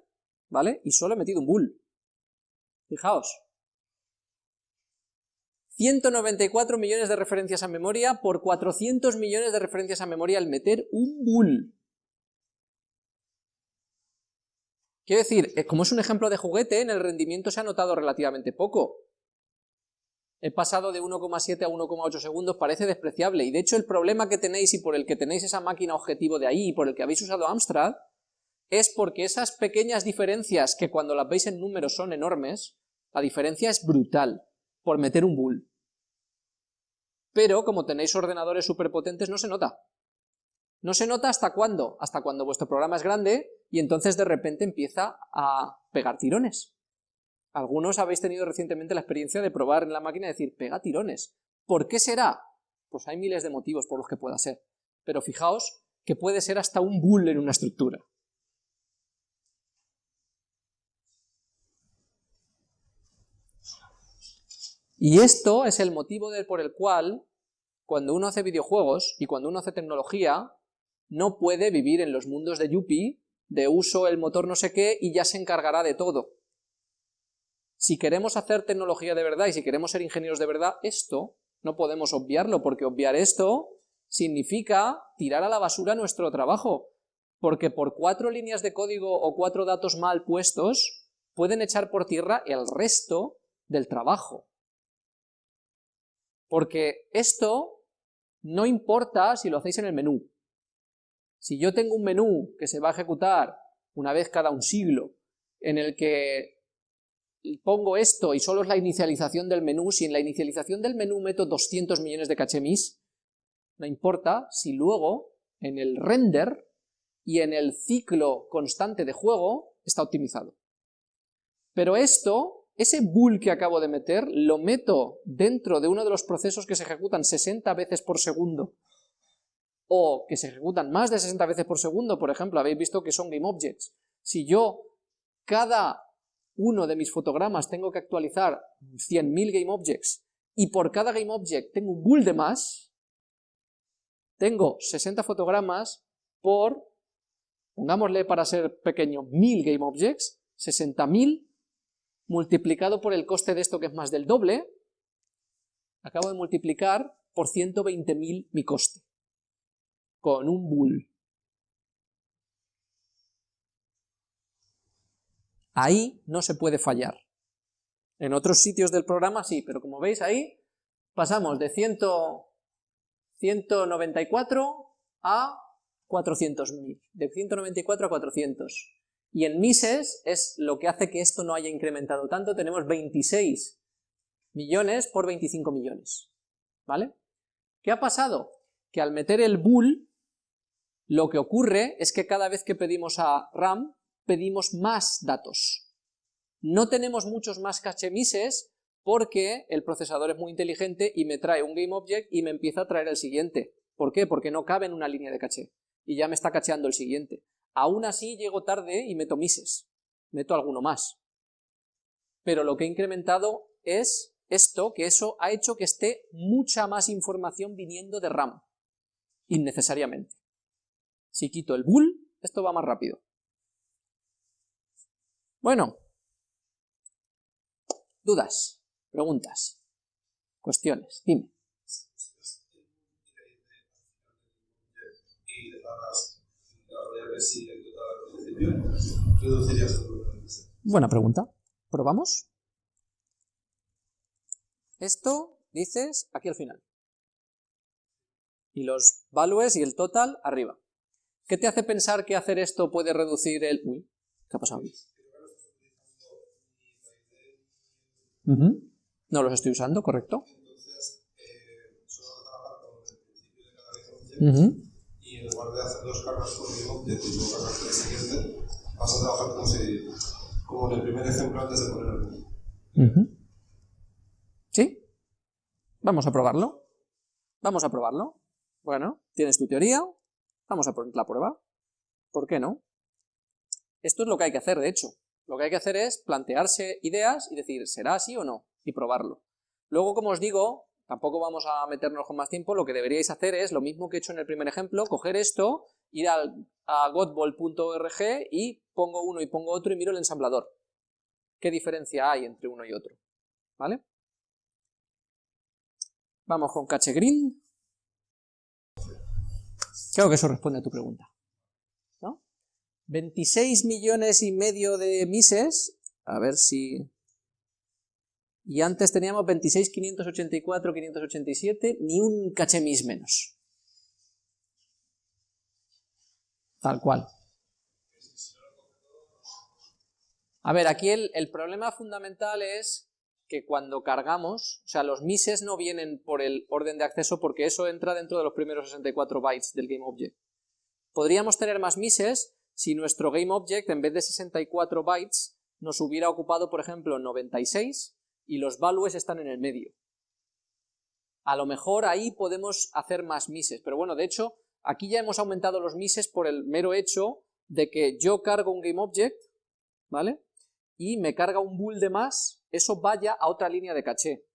¿vale? Y solo he metido un bull. Fijaos. 194 millones de referencias a memoria por 400 millones de referencias a memoria al meter un bull. Quiero decir, eh, como es un ejemplo de juguete, en el rendimiento se ha notado relativamente poco he pasado de 1,7 a 1,8 segundos, parece despreciable, y de hecho el problema que tenéis y por el que tenéis esa máquina objetivo de ahí y por el que habéis usado Amstrad, es porque esas pequeñas diferencias que cuando las veis en números son enormes, la diferencia es brutal, por meter un bull. Pero como tenéis ordenadores superpotentes no se nota. No se nota hasta cuándo, hasta cuando vuestro programa es grande y entonces de repente empieza a pegar tirones. Algunos habéis tenido recientemente la experiencia de probar en la máquina y decir, pega tirones. ¿Por qué será? Pues hay miles de motivos por los que pueda ser. Pero fijaos que puede ser hasta un bull en una estructura. Y esto es el motivo por el cual, cuando uno hace videojuegos y cuando uno hace tecnología, no puede vivir en los mundos de Yuppie, de uso el motor no sé qué y ya se encargará de todo. Si queremos hacer tecnología de verdad y si queremos ser ingenieros de verdad, esto no podemos obviarlo, porque obviar esto significa tirar a la basura nuestro trabajo, porque por cuatro líneas de código o cuatro datos mal puestos, pueden echar por tierra el resto del trabajo. Porque esto no importa si lo hacéis en el menú. Si yo tengo un menú que se va a ejecutar una vez cada un siglo, en el que pongo esto y solo es la inicialización del menú, si en la inicialización del menú meto 200 millones de cachemis, no importa si luego en el render y en el ciclo constante de juego está optimizado. Pero esto, ese bull que acabo de meter, lo meto dentro de uno de los procesos que se ejecutan 60 veces por segundo, o que se ejecutan más de 60 veces por segundo, por ejemplo, habéis visto que son GameObjects. Si yo cada uno de mis fotogramas tengo que actualizar 100.000 GameObjects y por cada GameObject tengo un bull de más, tengo 60 fotogramas por, pongámosle para ser pequeño, 1000 GameObjects, 60.000 multiplicado por el coste de esto que es más del doble, acabo de multiplicar por 120.000 mi coste, con un bull. Ahí no se puede fallar. En otros sitios del programa sí, pero como veis ahí, pasamos de 100, 194 a 400.000, de 194 a 400. Y en mises es lo que hace que esto no haya incrementado tanto, tenemos 26 millones por 25 millones, ¿vale? ¿Qué ha pasado? Que al meter el bool, lo que ocurre es que cada vez que pedimos a RAM, pedimos más datos. No tenemos muchos más cache mises porque el procesador es muy inteligente y me trae un GameObject y me empieza a traer el siguiente. ¿Por qué? Porque no cabe en una línea de caché y ya me está cacheando el siguiente. Aún así llego tarde y meto mises, meto alguno más. Pero lo que he incrementado es esto, que eso ha hecho que esté mucha más información viniendo de RAM, innecesariamente. Si quito el bool, esto va más rápido. Bueno, dudas, preguntas, cuestiones, dime. Buena pregunta. ¿Probamos? Esto dices aquí al final. Y los values y el total arriba. ¿Qué te hace pensar que hacer esto puede reducir el... Uy, ¿qué ha pasado? No los estoy usando, correcto. y en lugar de hacer dos cargas por el object y luego cargas por el siguiente, vas a trabajar como, si, como en el primer ejemplo antes de poner el ¿Sí? Vamos a probarlo. Vamos a probarlo. Bueno, tienes tu teoría, vamos a poner la prueba. ¿Por qué no? Esto es lo que hay que hacer, de hecho. Lo que hay que hacer es plantearse ideas y decir, ¿será así o no? Y probarlo. Luego, como os digo, tampoco vamos a meternos con más tiempo, lo que deberíais hacer es lo mismo que he hecho en el primer ejemplo, coger esto, ir al, a godball.org y pongo uno y pongo otro y miro el ensamblador. ¿Qué diferencia hay entre uno y otro? ¿Vale? Vamos con cache green. Creo que eso responde a tu pregunta. ¿No? 26 millones y medio de mises, a ver si y antes teníamos 26, 584, 587, ni un cachemis menos. Tal cual. A ver, aquí el, el, problema fundamental es que cuando cargamos, o sea, los mises no vienen por el orden de acceso porque eso entra dentro de los primeros 64 bytes del GameObject. Podríamos tener más mises si nuestro GameObject en vez de 64 bytes nos hubiera ocupado, por ejemplo, 96 y los values están en el medio. A lo mejor ahí podemos hacer más mises, pero bueno, de hecho, aquí ya hemos aumentado los mises por el mero hecho de que yo cargo un GameObject, ¿vale? Y me carga un bool de más, eso vaya a otra línea de caché.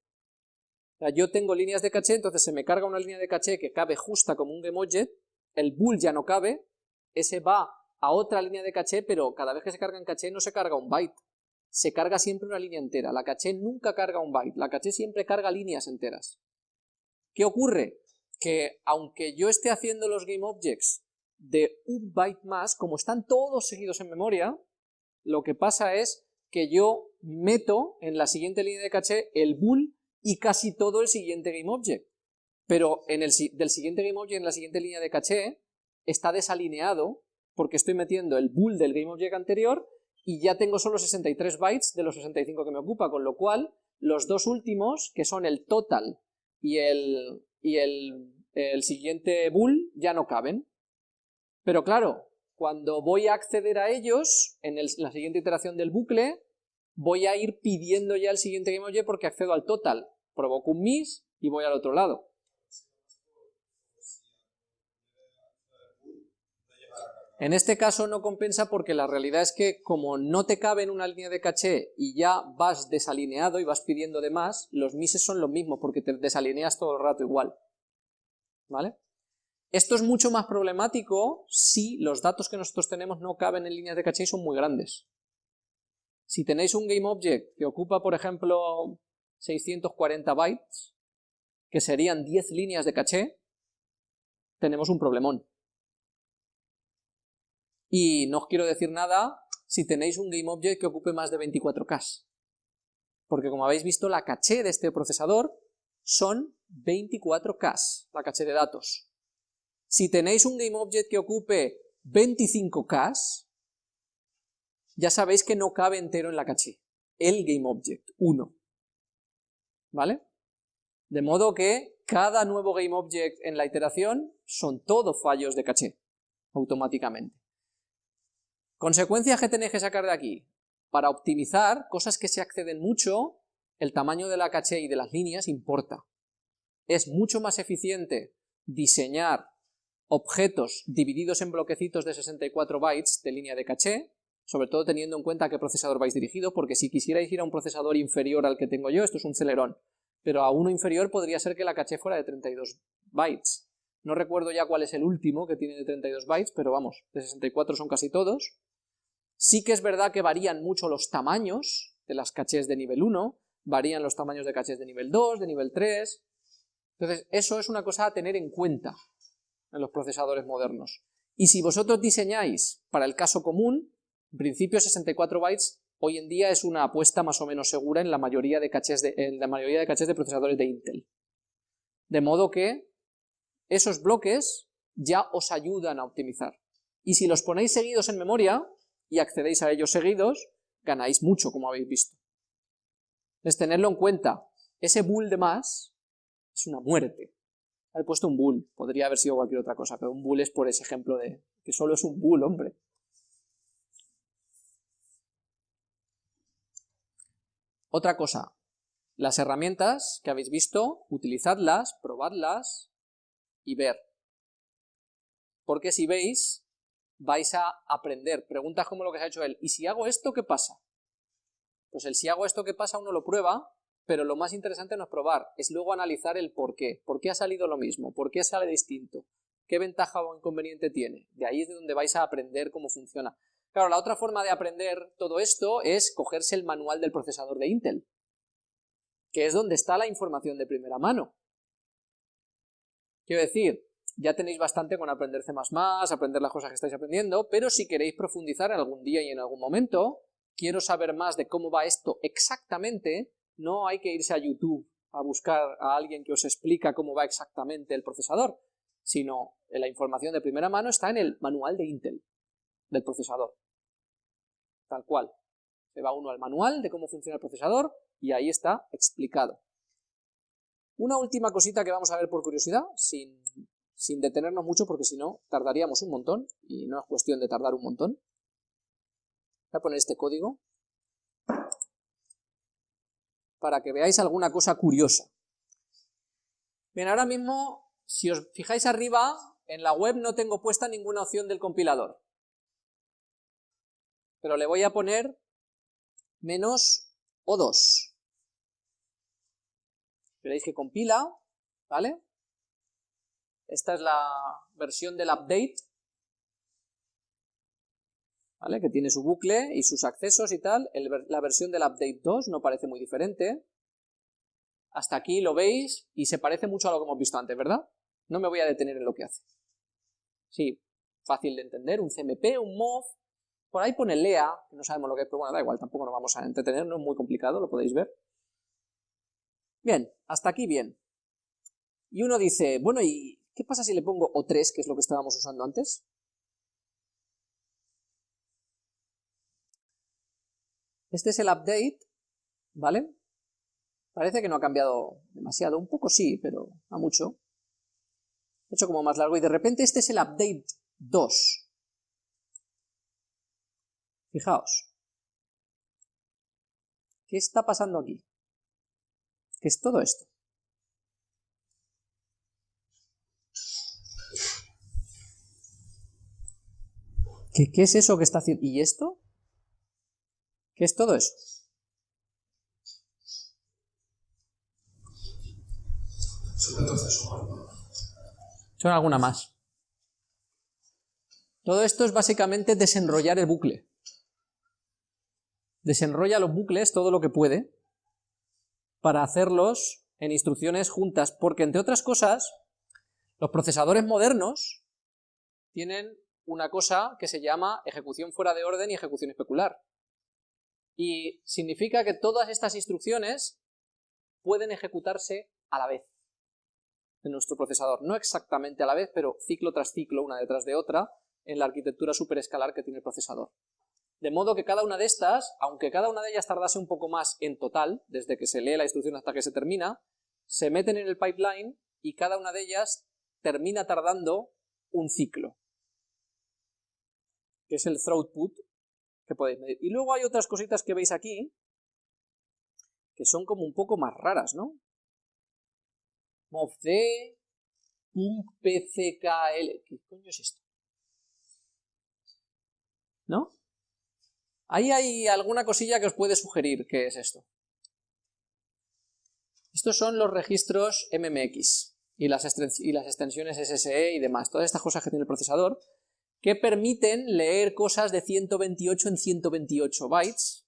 O sea, yo tengo líneas de caché, entonces se me carga una línea de caché que cabe justa como un GameObject, el bool ya no cabe, ese va a otra línea de caché, pero cada vez que se carga en caché no se carga un byte, se carga siempre una línea entera. La caché nunca carga un byte, la caché siempre carga líneas enteras. ¿Qué ocurre? Que aunque yo esté haciendo los GameObjects de un byte más, como están todos seguidos en memoria, lo que pasa es que yo meto en la siguiente línea de caché el bool y casi todo el siguiente GameObject. Pero en el, del siguiente GameObject en la siguiente línea de caché está desalineado porque estoy metiendo el bool del GameObject anterior y ya tengo solo 63 bytes de los 65 que me ocupa, con lo cual los dos últimos, que son el total y el, y el, siguiente bool, ya no caben. Pero claro, cuando voy a acceder a ellos, en, la siguiente iteración del bucle, voy a ir pidiendo ya el siguiente GameObject porque accedo al total. Provoco un miss y voy al otro lado. En este caso no compensa porque la realidad es que como no te cabe en una línea de caché y ya vas desalineado y vas pidiendo de más, los mises son lo mismo porque te desalineas todo el rato igual. ¿Vale? Esto es mucho más problemático si los datos que nosotros tenemos no caben en líneas de caché y son muy grandes. Si tenéis un GameObject que ocupa, por ejemplo, 640 bytes, que serían 10 líneas de caché, tenemos un problemón. Y no os quiero decir nada si tenéis un GameObject que ocupe más de 24K. Porque como habéis visto, la caché de este procesador son 24K, la caché de datos. Si tenéis un GameObject que ocupe 25K, ya sabéis que no cabe entero en la caché. El GameObject, 1. ¿Vale? De modo que cada nuevo GameObject en la iteración son todos fallos de caché, automáticamente. Consecuencias que tenéis que sacar de aquí. Para optimizar cosas que se acceden mucho, el tamaño de la caché y de las líneas importa. Es mucho más eficiente diseñar objetos divididos en bloquecitos de 64 bytes de línea de caché, sobre todo teniendo en cuenta qué procesador vais dirigido, porque si quisierais ir a un procesador inferior al que tengo yo, esto es un Celeron, pero a uno inferior podría ser que la caché fuera de 32 bytes. No recuerdo ya cuál es el último que tiene de 32 bytes, pero vamos, de 64 son casi todos. Sí que es verdad que varían mucho los tamaños de las cachés de nivel 1, varían los tamaños de cachés de nivel 2, de nivel 3... Entonces, eso es una cosa a tener en cuenta en los procesadores modernos. Y si vosotros diseñáis para el caso común, en principio 64 bytes hoy en día es una apuesta más o menos segura en la mayoría de cachés de, en la mayoría de, cachés de procesadores de Intel. De modo que esos bloques ya os ayudan a optimizar. Y si los ponéis seguidos en memoria y accedéis a ellos seguidos, ganáis mucho, como habéis visto. Es tenerlo en cuenta. Ese bull de más es una muerte. He puesto un bull, podría haber sido cualquier otra cosa, pero un bull es por ese ejemplo de que solo es un bull, hombre. Otra cosa, las herramientas que habéis visto, utilizadlas, probadlas y ver. Porque si veis, vais a aprender. Preguntas como lo que se ha hecho él. ¿Y si hago esto, qué pasa? Pues el si hago esto, ¿qué pasa? Uno lo prueba, pero lo más interesante no es probar, es luego analizar el por qué. ¿Por qué ha salido lo mismo? ¿Por qué sale distinto? ¿Qué ventaja o inconveniente tiene? De ahí es de donde vais a aprender cómo funciona. Claro, la otra forma de aprender todo esto es cogerse el manual del procesador de Intel, que es donde está la información de primera mano. Quiero decir, ya tenéis bastante con aprender C++, aprender las cosas que estáis aprendiendo, pero si queréis profundizar algún día y en algún momento, quiero saber más de cómo va esto exactamente, no hay que irse a YouTube a buscar a alguien que os explica cómo va exactamente el procesador, sino la información de primera mano está en el manual de Intel del procesador. Tal cual. Se va uno al manual de cómo funciona el procesador y ahí está explicado. Una última cosita que vamos a ver por curiosidad, sin, sin detenernos mucho porque si no tardaríamos un montón y no es cuestión de tardar un montón. Voy a poner este código para que veáis alguna cosa curiosa. Bien, ahora mismo, si os fijáis arriba, en la web no tengo puesta ninguna opción del compilador pero le voy a poner menos O2. Veréis que compila, ¿vale? Esta es la versión del update, ¿vale? Que tiene su bucle y sus accesos y tal. la versión del update 2 no parece muy diferente. Hasta aquí lo veis y se parece mucho a lo que hemos visto antes, ¿verdad? No me voy a detener en lo que hace. Sí, fácil de entender, un CMP, un MOV, por ahí pone Lea, que no sabemos lo que es, pero bueno, da igual, tampoco nos vamos a entretener, no es muy complicado, lo podéis ver. Bien, hasta aquí bien. Y uno dice, bueno, ¿y qué pasa si le pongo O3, que es lo que estábamos usando antes? Este es el update, ¿vale? Parece que no ha cambiado demasiado, un poco sí, pero a mucho. He hecho como más largo y de repente este es el update 2. Fijaos. ¿Qué está pasando aquí? ¿Qué es todo esto? ¿Qué, ¿Qué, es eso que está haciendo? ¿Y esto? ¿Qué es todo eso? Son alguna más. Todo esto es básicamente desenrollar el bucle desenrolla los bucles todo lo que puede para hacerlos en instrucciones juntas, porque entre otras cosas, los procesadores modernos tienen una cosa que se llama ejecución fuera de orden y ejecución especular. Y significa que todas estas instrucciones pueden ejecutarse a la vez en nuestro procesador. No exactamente a la vez, pero ciclo tras ciclo, una detrás de otra, en la arquitectura superescalar que tiene el procesador. De modo que cada una de estas, aunque cada una de ellas tardase un poco más en total, desde que se lee la instrucción hasta que se termina, se meten en el pipeline y cada una de ellas termina tardando un ciclo, que es el throughput que podéis medir. Y luego hay otras cositas que veis aquí, que son como un poco más raras, ¿no? movd, pckl, ¿qué coño es esto? ¿No? Ahí hay alguna cosilla que os puede sugerir qué es esto. Estos son los registros MMX y las, y las extensiones SSE y demás, todas estas cosas que tiene el procesador, que permiten leer cosas de 128 en 128 bytes,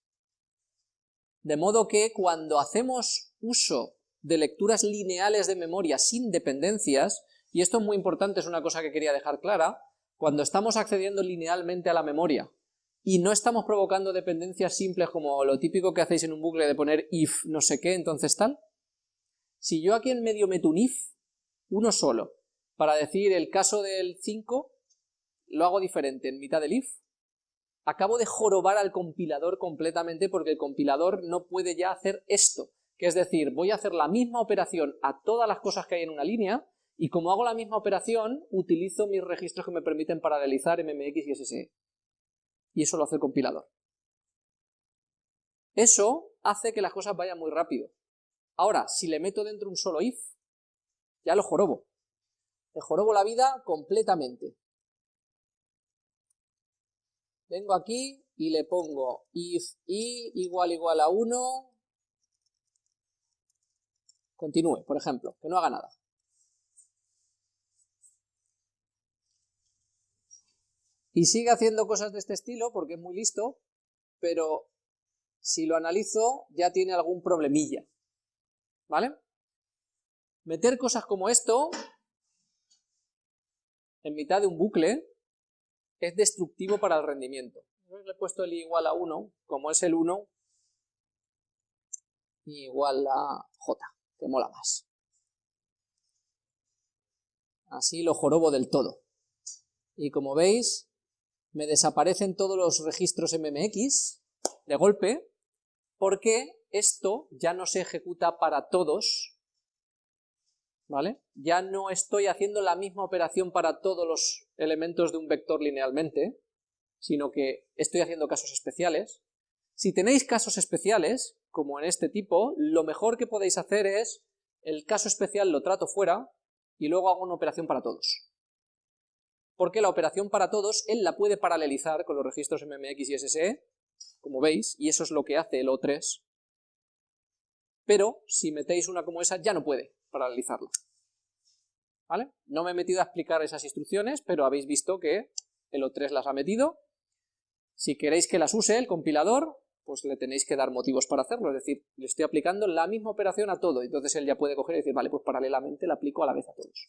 de modo que cuando hacemos uso de lecturas lineales de memoria sin dependencias, y esto es muy importante, es una cosa que quería dejar clara, cuando estamos accediendo linealmente a la memoria y no estamos provocando dependencias simples como lo típico que hacéis en un bucle de poner if no sé qué, entonces tal, si yo aquí en medio meto un if, uno solo, para decir el caso del 5, lo hago diferente en mitad del if, acabo de jorobar al compilador completamente porque el compilador no puede ya hacer esto, que es decir, voy a hacer la misma operación a todas las cosas que hay en una línea, y como hago la misma operación, utilizo mis registros que me permiten paralelizar MMX y SSE. Y eso lo hace el compilador. Eso hace que las cosas vayan muy rápido. Ahora, si le meto dentro un solo if, ya lo jorobo. Le jorobo la vida completamente. Vengo aquí y le pongo if i igual igual a 1, Continúe, por ejemplo, que no haga nada. Y sigue haciendo cosas de este estilo porque es muy listo, pero si lo analizo ya tiene algún problemilla. ¿Vale? Meter cosas como esto en mitad de un bucle es destructivo para el rendimiento. Le he puesto el igual a 1, como es el 1, igual a j que mola más. Así lo jorobo del todo. Y como veis, me desaparecen todos los registros MMX de golpe, porque esto ya no se ejecuta para todos, ¿vale? Ya no estoy haciendo la misma operación para todos los elementos de un vector linealmente, sino que estoy haciendo casos especiales. Si tenéis casos especiales, como en este tipo, lo mejor que podéis hacer es, el caso especial lo trato fuera y luego hago una operación para todos. Porque la operación para todos, él la puede paralelizar con los registros MMX y SSE, como veis, y eso es lo que hace el O3, pero si metéis una como esa ya no puede paralelizarla. ¿Vale? No me he metido a explicar esas instrucciones, pero habéis visto que el O3 las ha metido. Si queréis que las use el compilador, pues le tenéis que dar motivos para hacerlo, es decir, le estoy aplicando la misma operación a todo, entonces él ya puede coger y decir, vale, pues paralelamente la aplico a la vez a todos.